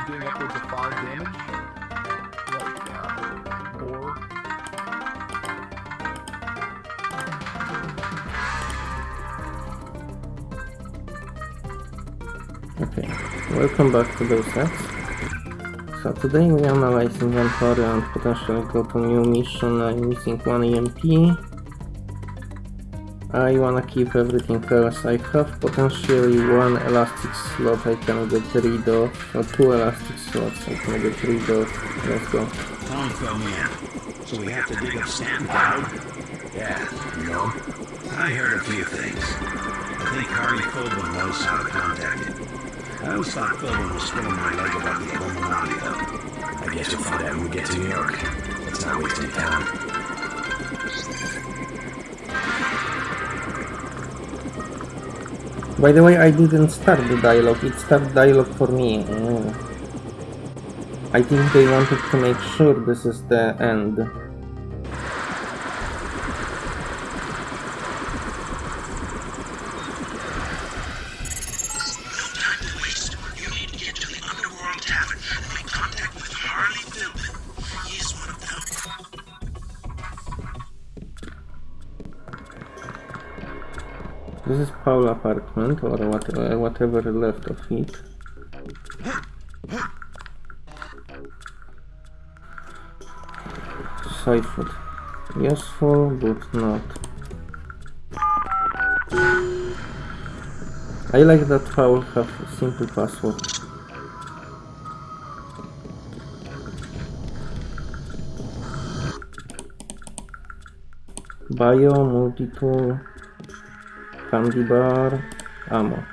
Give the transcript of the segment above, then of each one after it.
of doing upwards of 5 damage. Uh. Okay, welcome back to those sets. So today we analyze inventory and potentially go to new mission. I'm missing one EMP. Uh, I wanna keep everything else. I have potentially one elastic slot I can get rid of, or two elastic slots I can get rid of. Let's go. Tong filled me in. So we have to dig up Stanton Dowd? Yeah, you know. I heard a few things. I think Harley Filben knows how to contact it. I always thought Philbin was spinning my leg about the Illuminati, though. I guess we'll find out when we get to New York. Let's not waste any time. By the way, I didn't start the dialogue, it started dialogue for me. Mm. I think they wanted to make sure this is the end. Apartment, or what, uh, whatever left of it. Side food. Useful, but not. I like that Paul have simple password. Bio, multi-tool, candy bar, ammo.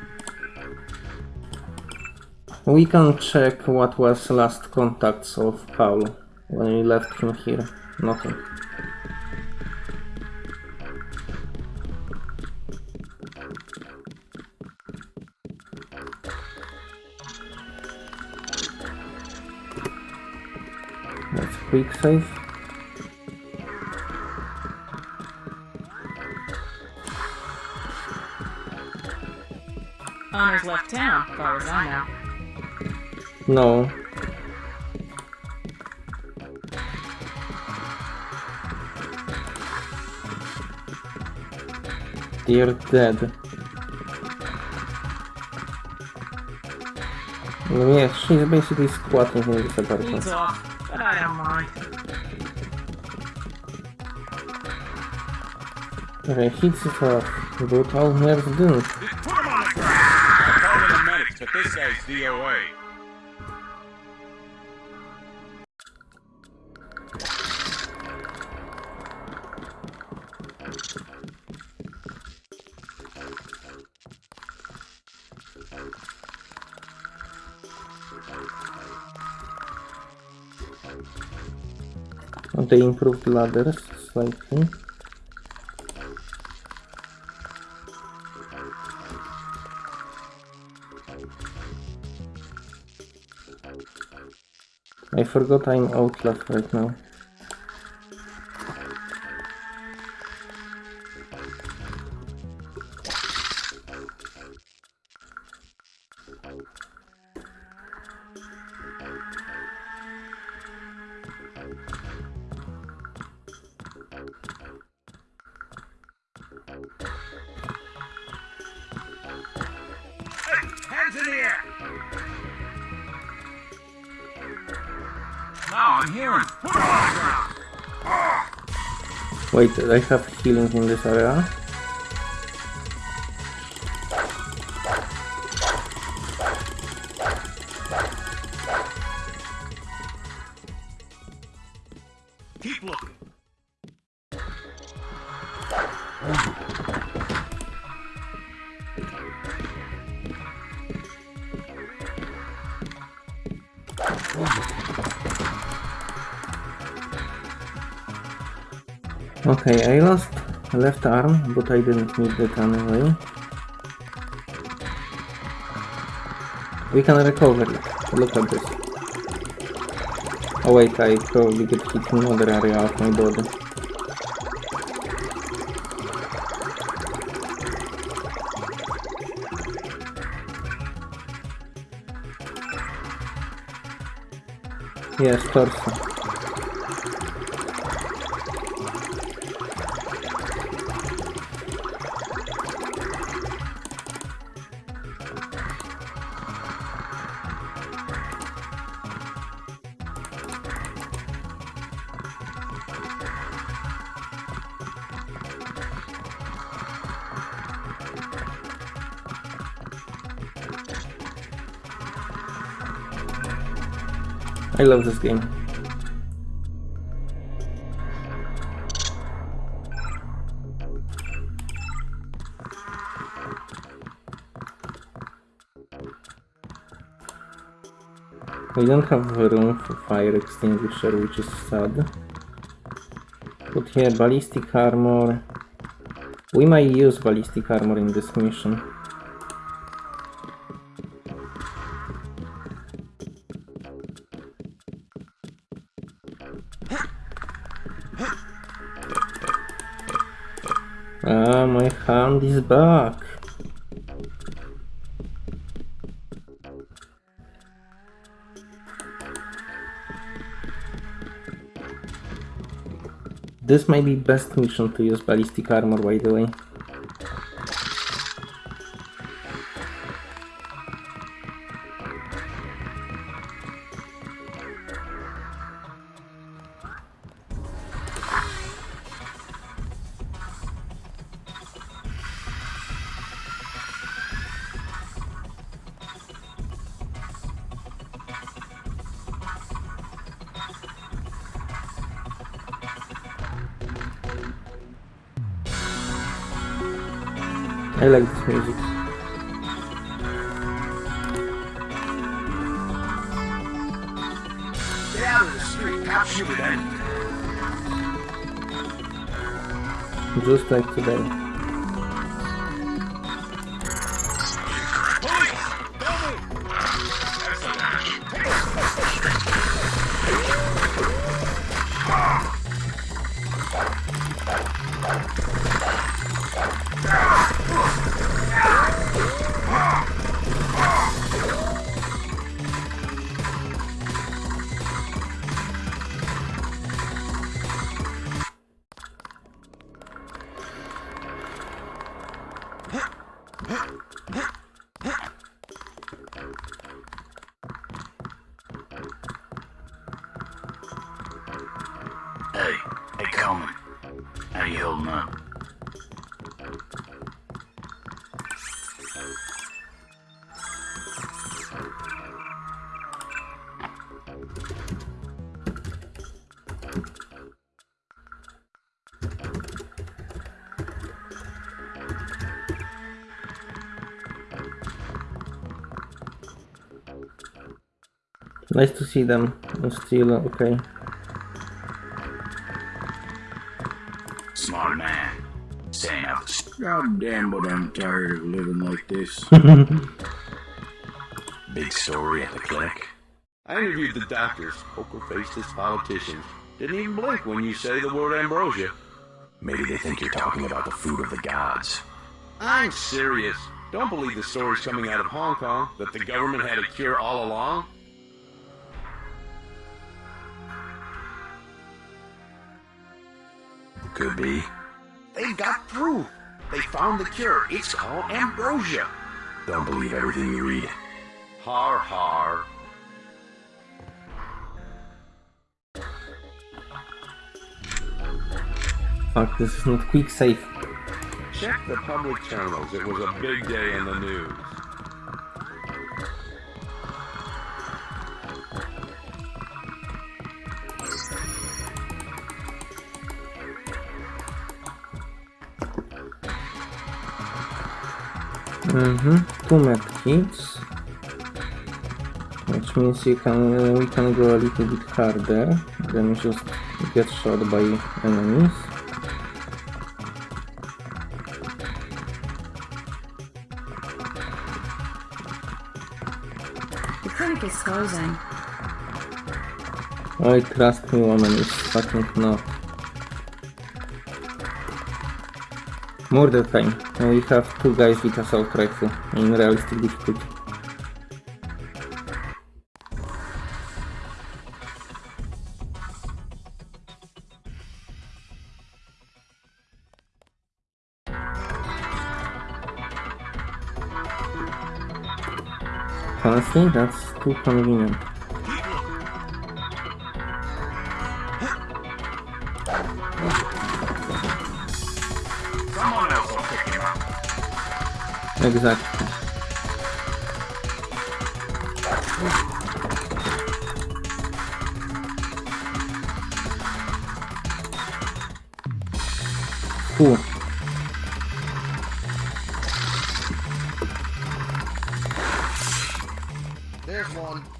We can check what was last contacts of Paul when we left him here. Nothing. Quick save. Far as I know. No. They're dead. Yeah, she's basically squatting in this apartment. He's off, but I don't mind. Okay, it off, but nerves didn't. This is VOA. Não tem improviladas, só enfim. Forgot I'm Outlast right now. Wait, I have healing in this area. Okay, I lost left arm, but I didn't need that anyway. We can recover it. Look at this. Oh wait, I probably get hit in another area of my body. Yes, torso. Love this game. We don't have room for fire extinguisher, which is sad. Put here, ballistic armor. We might use ballistic armor in this mission. Ah, my hand is back. This might be best mission to use ballistic armor, by the way. Just like today. Nice to see them. I'm still okay. Smart man. Staying out. God damn, but I'm tired of living like this. Big story at the clinic. I interviewed the doctors, poker-faced politicians. Didn't even blink when you say the word ambrosia. Maybe they think you're talking about the food of the gods. I'm serious. Don't believe the stories coming out of Hong Kong that the government had a cure all along. Could be. They've got through. They found the cure. It's called ambrosia. Don't believe everything you read. Har har. Fuck, this is not quick save. Check the public channels. It was a big day in the news. Mm-hmm. Two medkits. Which means you can we can go a little bit harder than just get shot by enemies. The clinic is closing. I trust me woman is fucking not. Murder time. We have two guys with assault rifle in realistic difficulty. Honestly, that's too convenient. Exactly. Cool. There's one.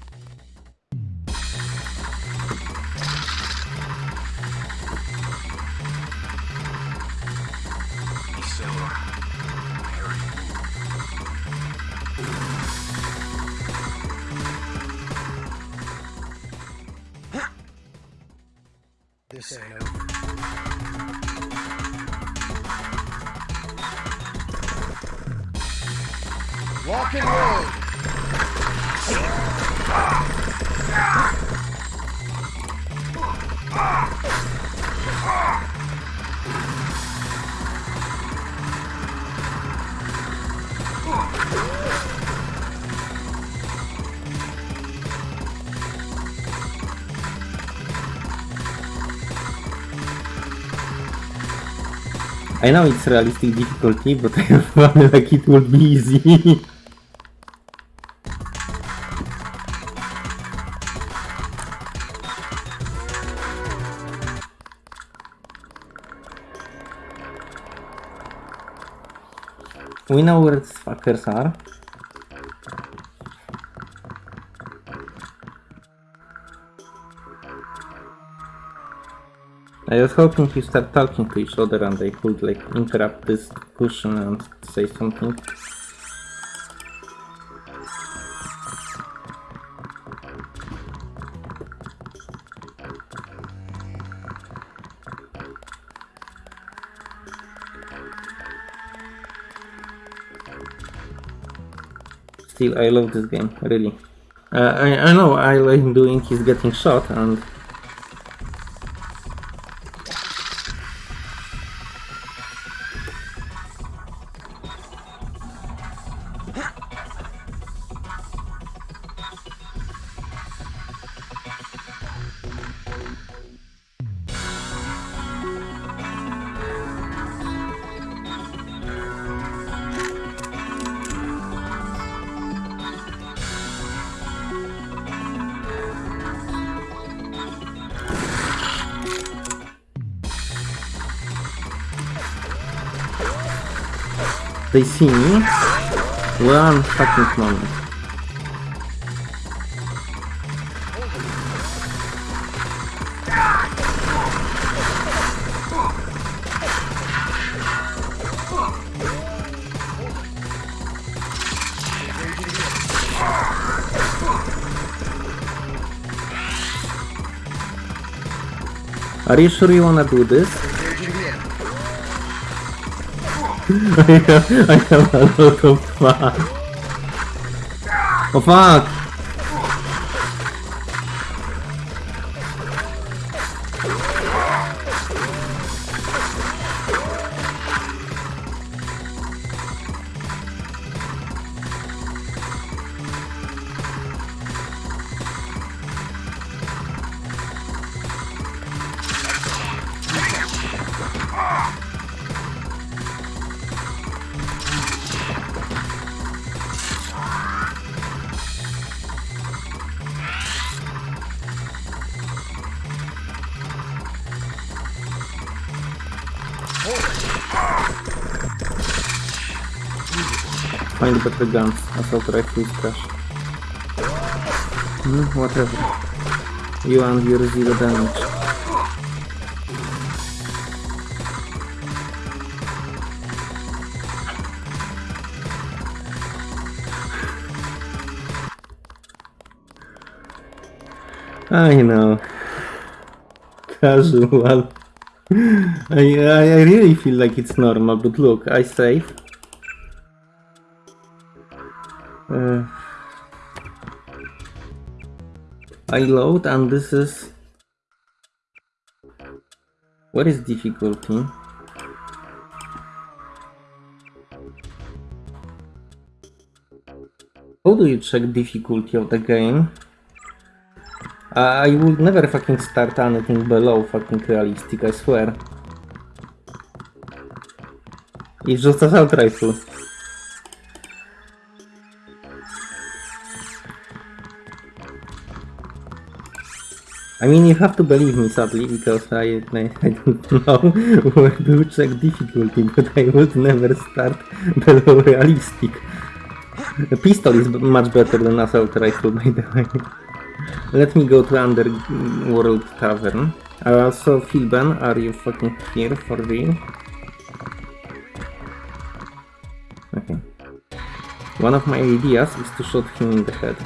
I know it's realistic difficulty, but I fun like it would be easy. we know where these fuckers are. I was hoping to start talking to each other and they could like interrupt this discussion and say something. Still, I love this game, really. Uh, I, I know I'm doing is getting shot and they see me moment. Are you sure you wanna do this? I have, a lot of. Oh fuck! Find better guns. Assault rifle is trash. Hmm, whatever. You and your zero damage. I know. Casual. I, I, I really feel like it's normal, but look, I save. Load and this is... What is difficulty? How do you check difficulty of the game? I would never fucking start anything below fucking realistic, I swear. It's just assault rifle. I mean, you have to believe me, sadly, because I, I, I don't know where to check difficulty, but I would never start below realistic. A pistol is much better than assault rifle, by the way. Let me go to Underworld Tavern. Uh, so, Filben, are you fucking here for real? Okay. One of my ideas is to shoot him in the head.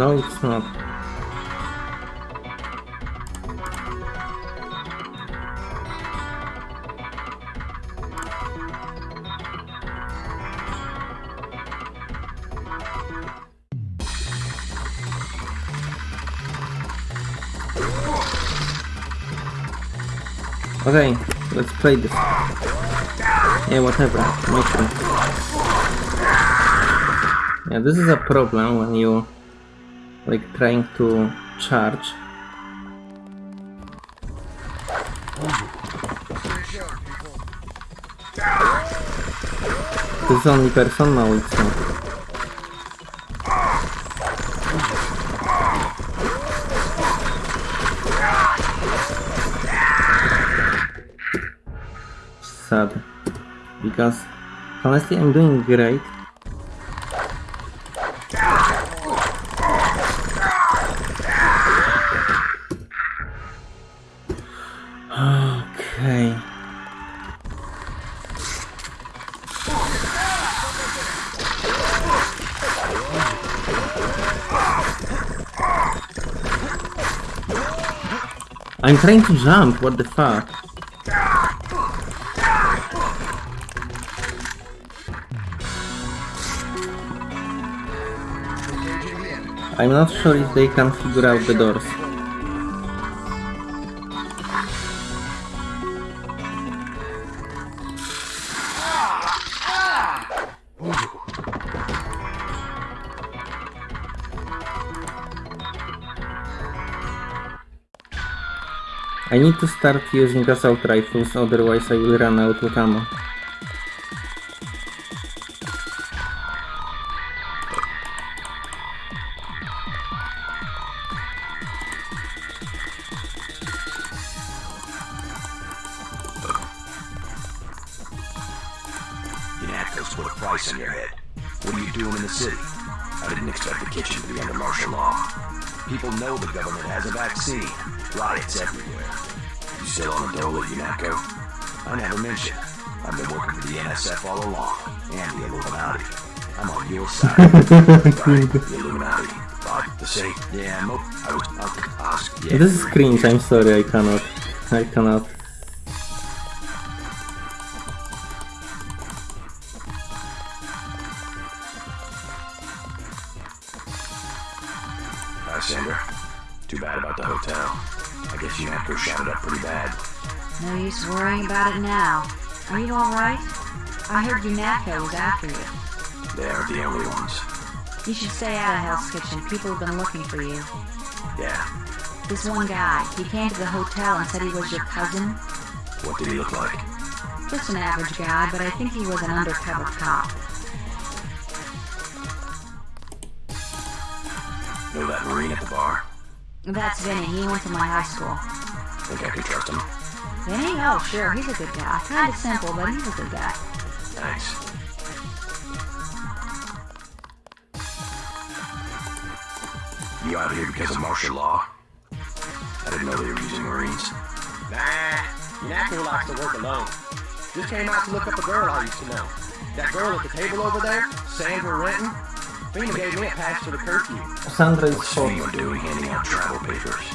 No, it's not. Okay, let's play this. Yeah, whatever. My turn. Yeah, this is a problem when you like trying to charge. This is only person now it's not. Sad. Because honestly I'm doing great. Trying to jump, what the fuck? I'm not sure if they can figure out the doors. I need to start using assault rifles, otherwise I will run out of ammo. Yanakos put a price on your head. What are you doing in the city? I didn't expect the kitchen to be under martial law. People know the government has a vaccine. Riots everywhere. Still on the oh, dole at UNATCO? I never mentioned. I've been working for the NSF all along, and the Illuminati. I'm on your side. right, the Illuminati. But the. Yeah, I was. I was yeah. This is cringe, I'm sorry, I cannot. I cannot. Are you alright? I heard UNATCO was after you. They aren't the only ones. You should stay out of Hell's Kitchen. People have been looking for you. Yeah. This one guy, he came to the hotel and said he was your cousin. What did he look like? Just an average guy, but I think he was an undercover cop. Know that Marine at the bar? That's Vinny. He went to my high school. Think I can trust him? Vinny? Oh, sure. He's a good guy. Kinda simple, but he's a good guy. Thanks. You out here because of martial law? I didn't know they were using Marines. Nah, Naku likes to work alone. Just came out to look up a girl I used to know. That girl at the table over there, Sandra Renton. FEMA gave me a pass to the curfew. Sandra is What's for FEMA doing handing out travel papers?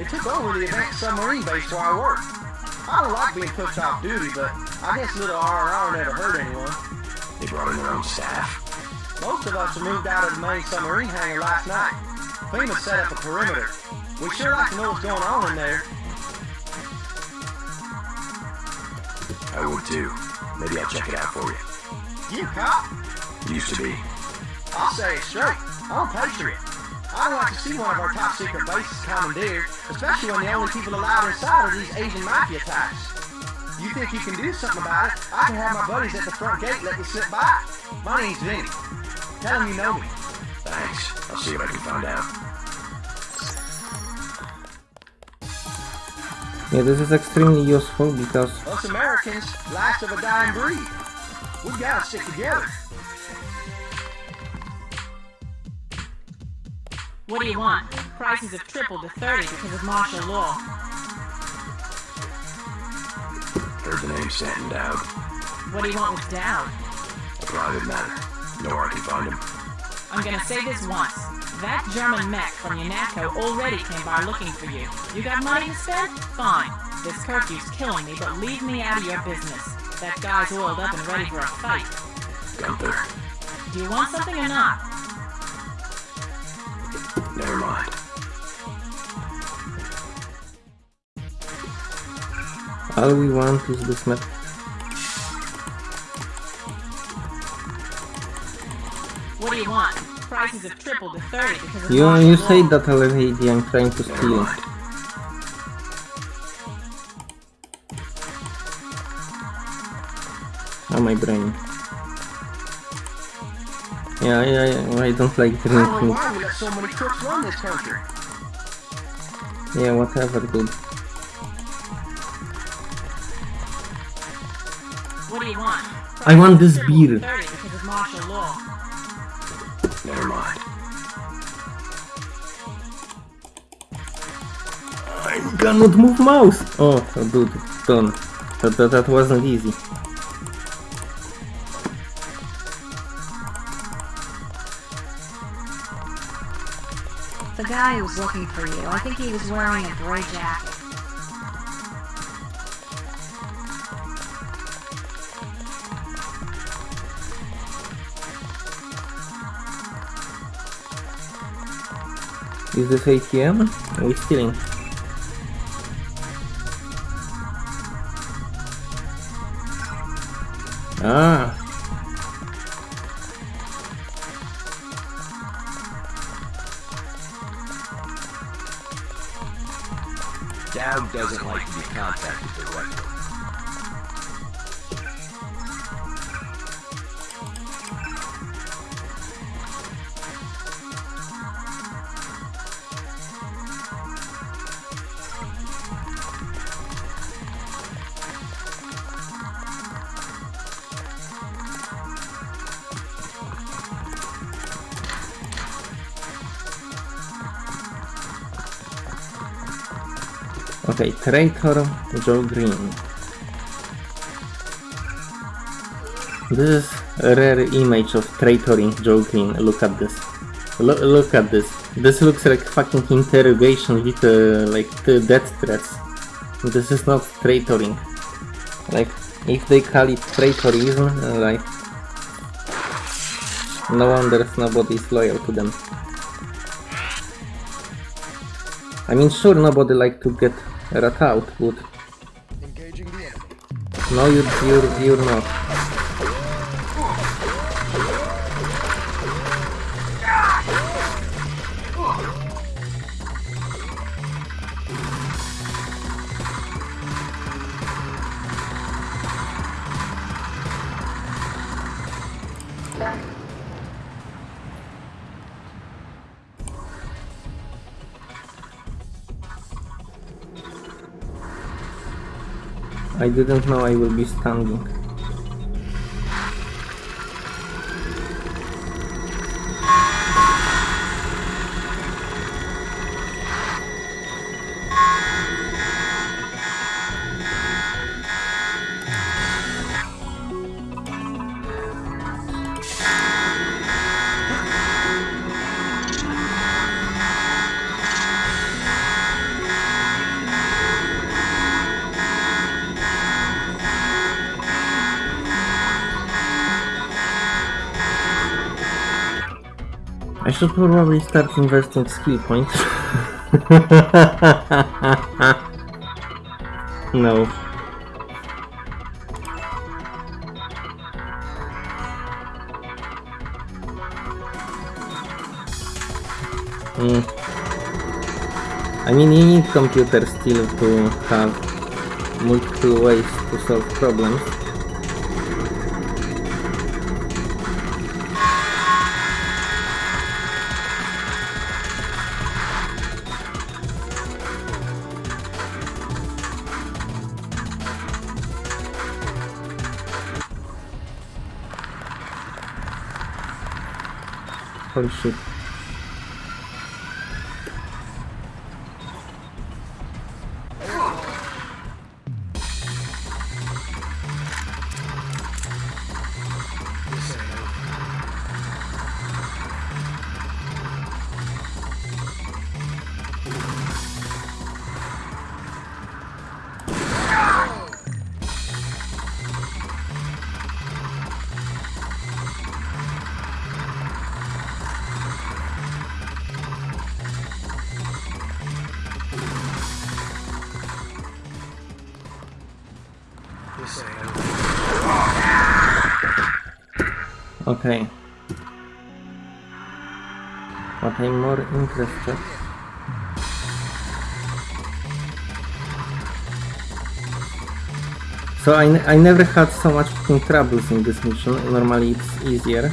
It took over the event submarine base where I work. I don't like being pushed off duty, but I guess little RRR never hurt anyone. They brought in their own staff. Most of us moved out of the main submarine hangar last night. FEMA set up a perimeter. We sure like to know what's going on in there. I would too. Maybe I'll check it out for you. You cop? Used to be. I'll say it straight. I'm patriot. I don't like to see one of our top secret bases commandeered, especially when the only people allowed inside are these Asian mafia types. You think you can do something about it? I can have my buddies at the front gate let me slip by. My name's Vinny. Tell them you know me. Thanks. I'll see what I can find out. Yeah, this is extremely useful because Us Americans, last of a dying breed. We gotta stick together. What do you want? Prices have tripled to 30 because of martial law. Heard the name Stanton Dowd. What do you want with Dowd? A private matter. Where I can find him. I'm gonna say this once. That German mech from UNATCO already came by looking for you. You got money to spend? Fine. This curfew's killing me, but leave me out of your business. That guy's oiled up and ready for a fight. Gunther. Do you want something or not? Never mind. all we want is this map. What do you want? Prices have tripled to 30 because of You, martial you law. said that already, I'm trying to steal. it. Oh, my brain. Yeah, yeah, yeah, I don't like I don't know drinking. why we let so many crooks run this country. Yeah, whatever, dude. What do you want? I want this have tripled to beer. 30 because of martial law. Never mind. I cannot move mouse! Oh, oh dude, done. That, that, that wasn't easy. Guy was looking for you, I think he was wearing a gray jacket. Is this ATM? Are we stealing? Ah, Traitor Joe Greene. This is a rare image of traitoring Joe Greene. Look at this. Lo look at this. This looks like fucking interrogation with uh, like the death threats. This is not traitoring. Like, if they call it traitorism, like, no wonder nobody is loyal to them. I mean, sure, nobody like to get rat out, but Engaging the enemy. no, you, you're, you're not. I didn't know I will be standing. Should probably start investing skill points. no. Mm. I mean, you need computer still to have multiple ways to solve problems. Holy shit. Okay. But I'm more interested. So I, I never had so much troubles in this mission. Normally it's easier.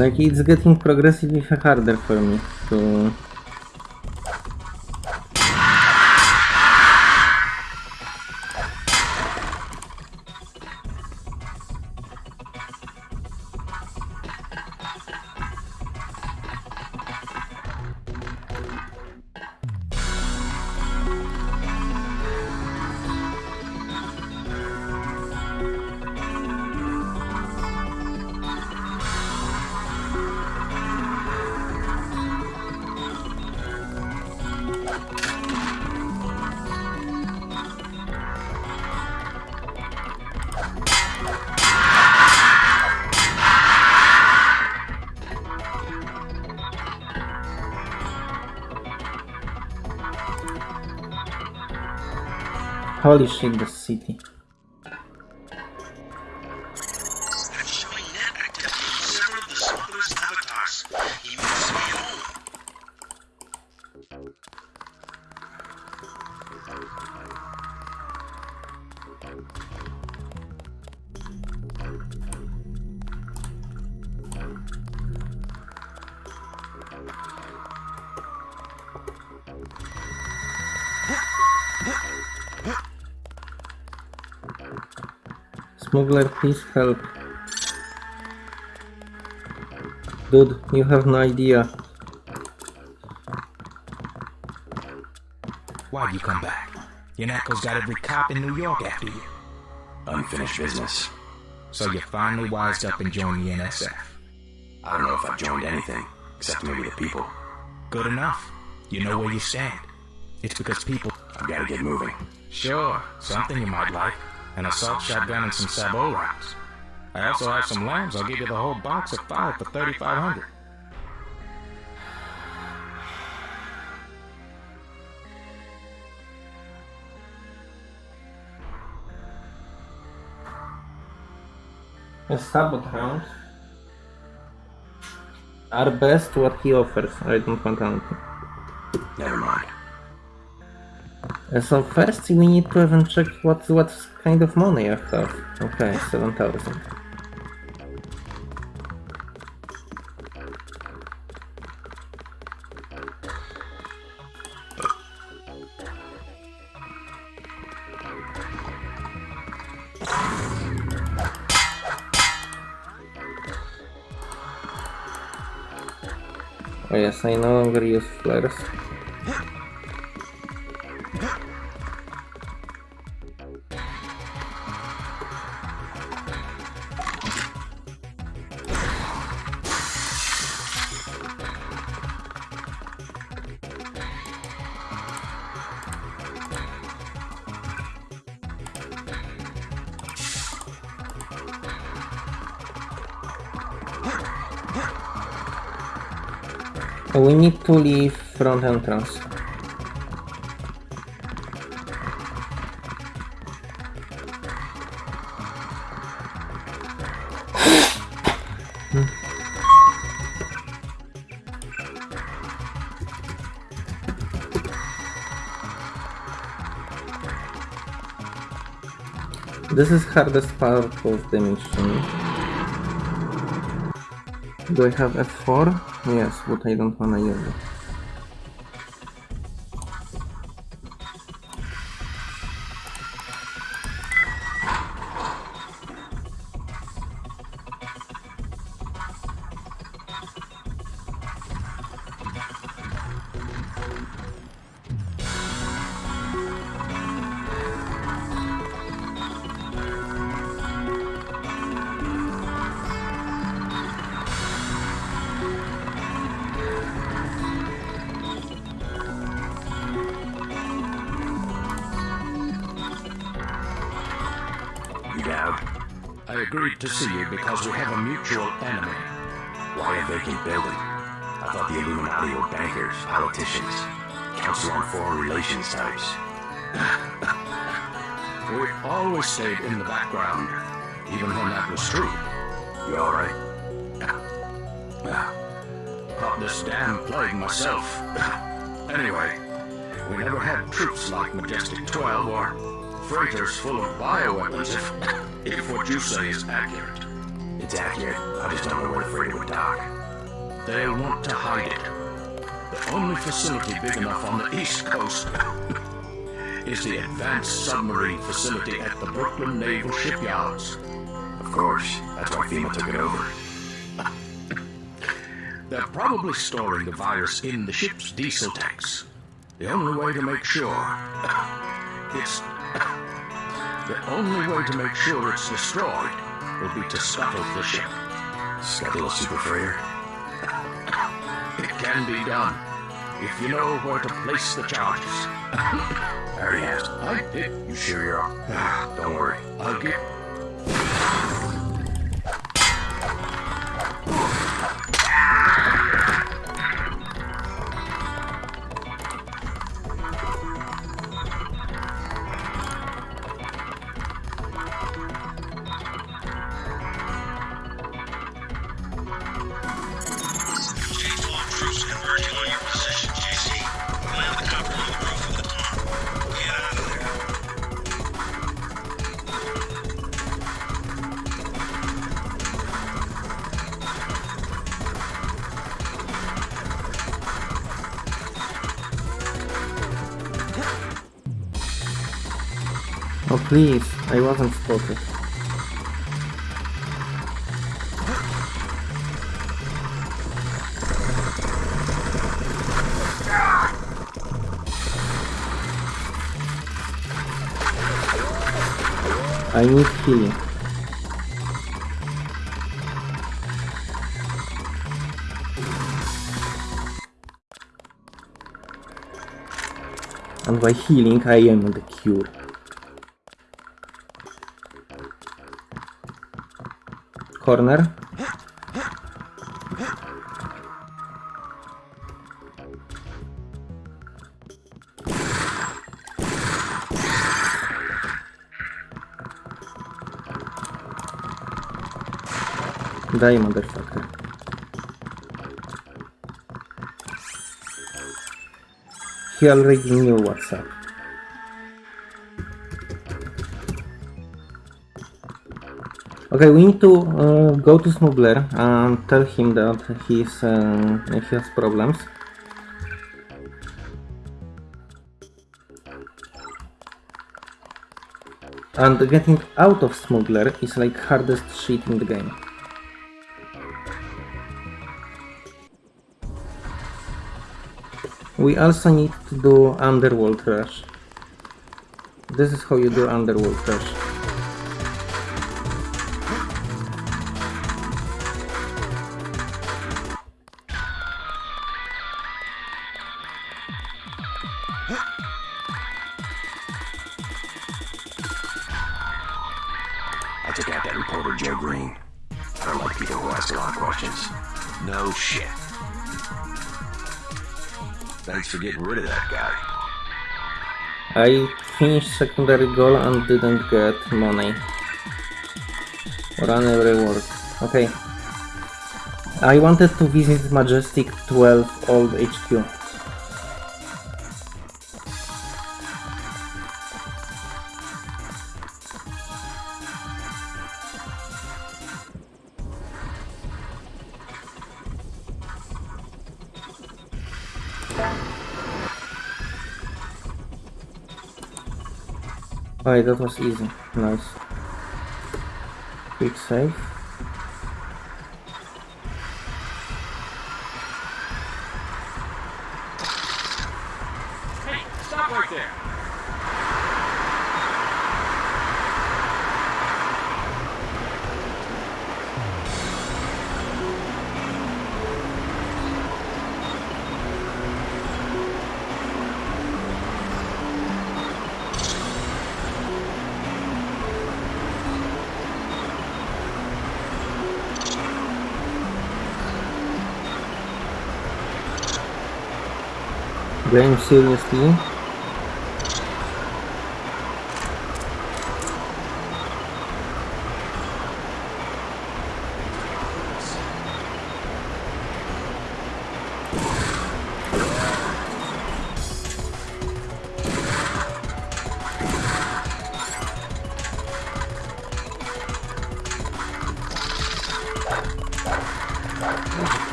Like it's getting progressively harder for me to... Shit, the city. Smuggler, please help. Dude, you have no idea. Why'd you come back? Your knuckles got every cop in New York after you. Unfinished business. So you finally wised up and joined the NSF. I don't know if I've joined anything, except maybe the people. Good enough. You know where you stand. It's because people... I've got to get moving. Sure, something you might like. An assault shotgun and some sabot rounds. I also have some LAMs. I'll give you the whole box of five for 3500 A sabot round are best what he offers. I don't want anything. Never mind. So first we need to even check what what kind of money I have. Okay, seven thousand. Oh yes, I no longer use flares. To leave front entrance. This is hardest part of the mission. Do I have F4? Yes, but I don't wanna use it. You agreed to see you because we have a mutual enemy. Why a vacant building? I thought the Illuminati were bankers, politicians, Council on Foreign Relations types. We always stayed in the background, even when that was true. You alright? Caught this damn plague myself. anyway, we never had troops like Majestic 12 or freighters full of bioweapons if, if what you say is accurate. It's accurate. I just don't know where the freighter would dock. They'll want to hide it. The only facility big enough on the East Coast is the Advanced Submarine Facility at the Brooklyn Naval Shipyards. Of course, that's why FEMA took it over. They're probably storing the virus in the ship's diesel tanks. The only way to make sure it's the only way to make sure it's destroyed will be to scuttle the ship. Scuttle a super freighter? It can be done if you know where to place the charges. I already asked. I did. You sure you're all... Ah, don't worry. I'll get. Please, I wasn't spotted. I need healing. And by healing I am the cure. Corner. Die, motherfucker. He already knew what's up. Okay, we need to uh, go to smuggler and tell him that he's uh, he has problems. And getting out of smuggler is like hardest shit in the game. We also need to do underworld rush. This is how you do underworld rush. Secondary goal and didn't get money. Run every reward. Okay. I wanted to visit Majestic 12 Old HQ. Oh, Alright, that was easy. Nice. Quick save. Seriously.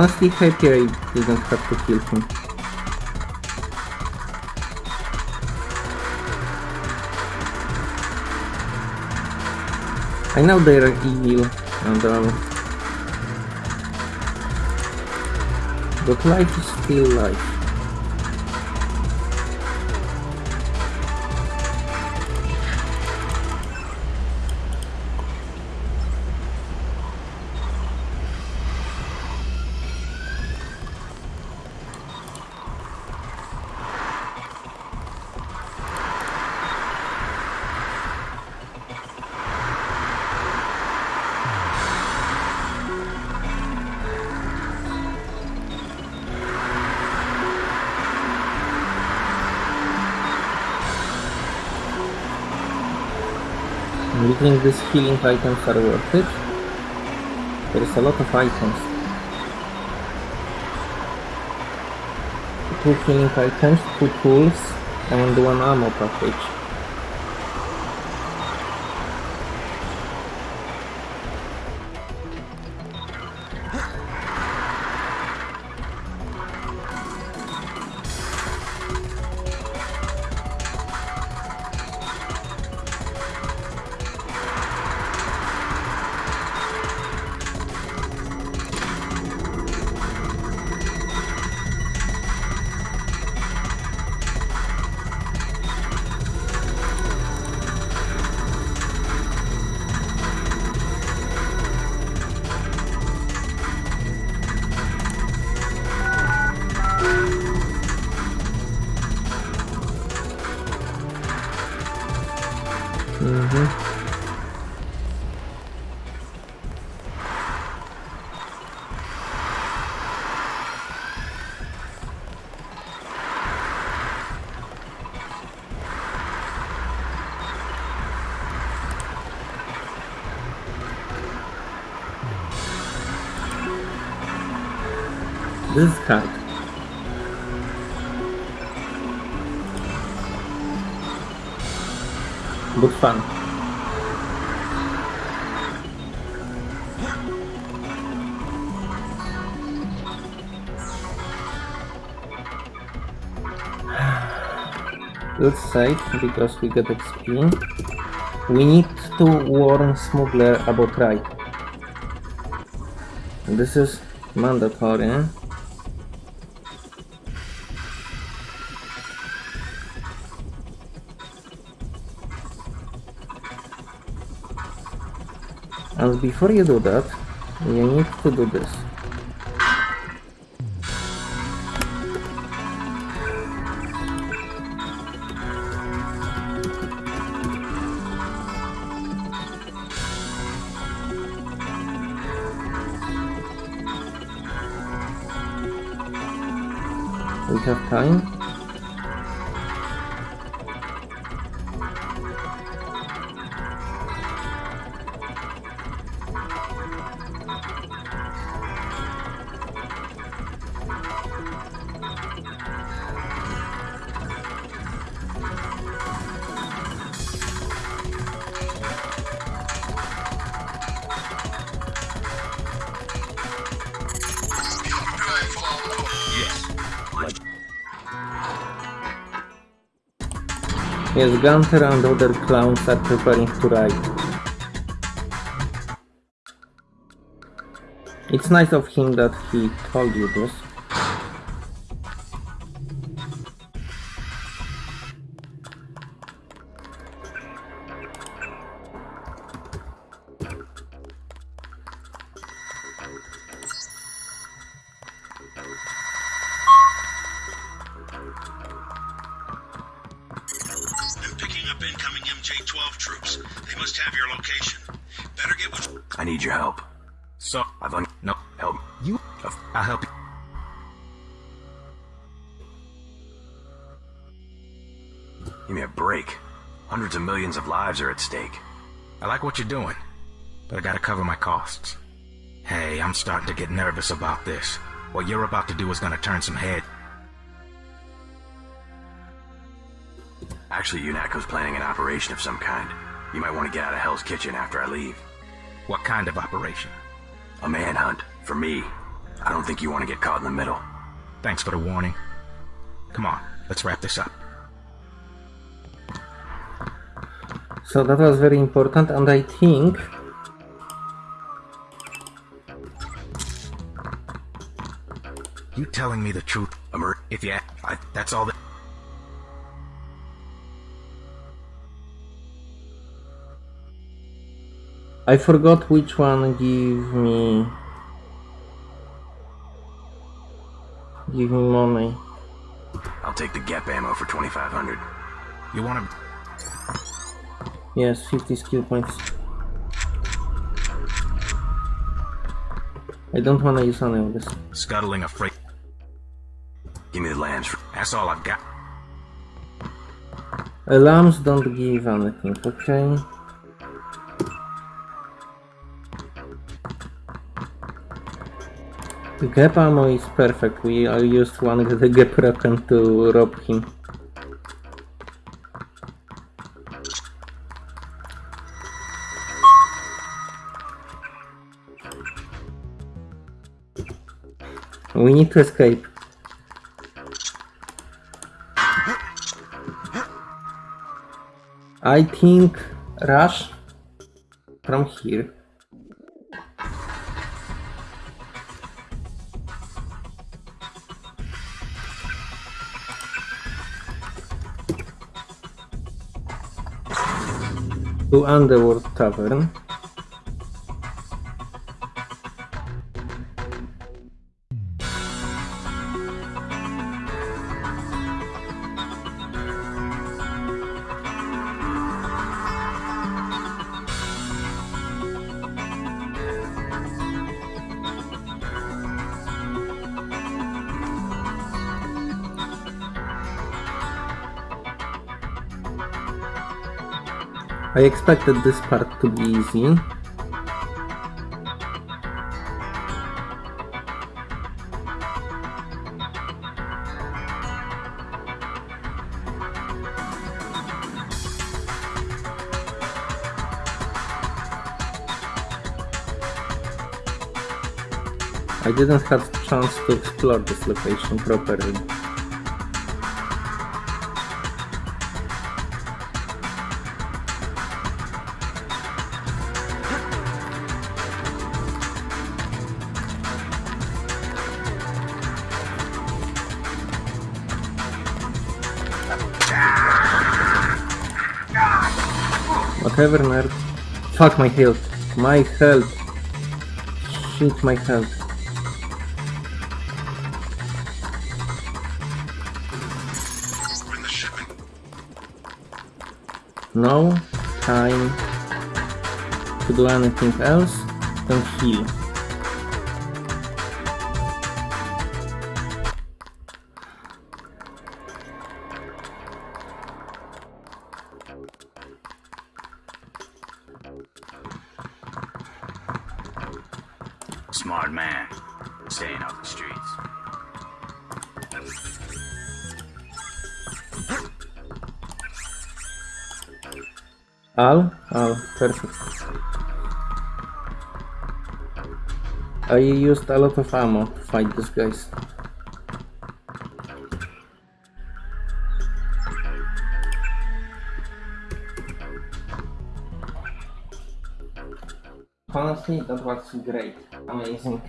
Honestly happy I didn't have to kill him. I know they're evil and all. But life is still life. These healing items are worth it? There's a lot of items. Two healing items, two tools, and one ammo package. this card. Good fun. Let's save because we got XP. We need to warn smuggler about right. This is mandatory. And before you do that, you need to do this. We have time. Yes, Gunther and other clowns are preparing to ride. It's nice of him that he told you this. Of millions of lives are at stake. I like what you're doing, but I gotta cover my costs. Hey, I'm starting to get nervous about this. What you're about to do is gonna turn some head. Actually, UNATCO's planning an operation of some kind. You might want to get out of Hell's Kitchen after I leave. What kind of operation? A manhunt. For me. I don't think you want to get caught in the middle. Thanks for the warning. Come on, let's wrap this up. So that was very important and I think You telling me the truth, Emer- if yeah, I, that's all that. I forgot which one give me give me money. I'll take the GEP ammo for 2500 You wanna. Yes, 50 skill points. I don't wanna use any of this. Scuttling a freight. Give me the LAMs That's all I've got. Alarms don't give anything, okay? The GEP ammo is perfect. We I used one of the GEP rocket to rob him. We need to escape. I think rush from here. To Underworld Tavern. I expected this part to be easy. I didn't have chance to explore this location properly. Whatever, nerd. Fuck my health. My health. Shit, my health. No time to do anything else than heal. Perfect. I used a lot of ammo to fight these guys. Honestly, that was great. Amazing.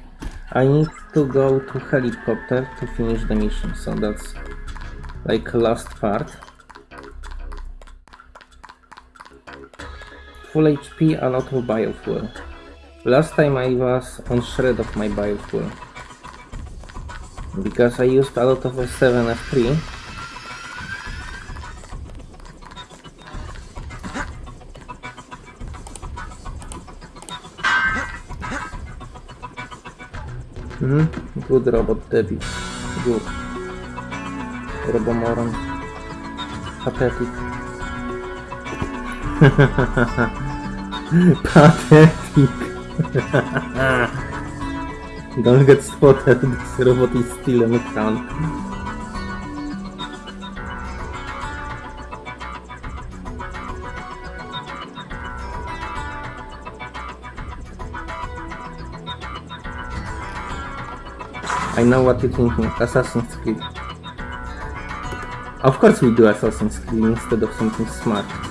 I need to go to helicopter to finish the mission, so that's like last part. Full HP, a lot of biofuel. Last time I was on shred of my biofuel. Because I used a lot of S7, F3. Mhm, good robot, Debbie. Good. Robomoron. Pathetic. Pathetic. Don't get spotted, this robot is still a mutant. I know what you're thinking, Assassin's Creed. Of course we do Assassin's Creed instead of something smart.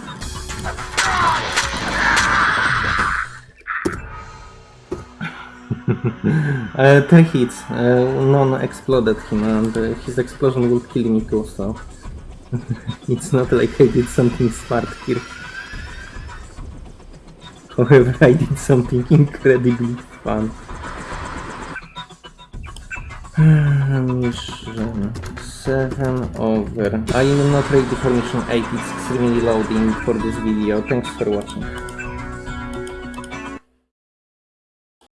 Uh, three hits, uh, none exploded him and uh, his explosion will kill me too, so... it's not like I did something smart here. However, I did something incredibly fun. Mission 7 over. I am not ready for mission 8, it's extremely loading for this video. Thanks for watching.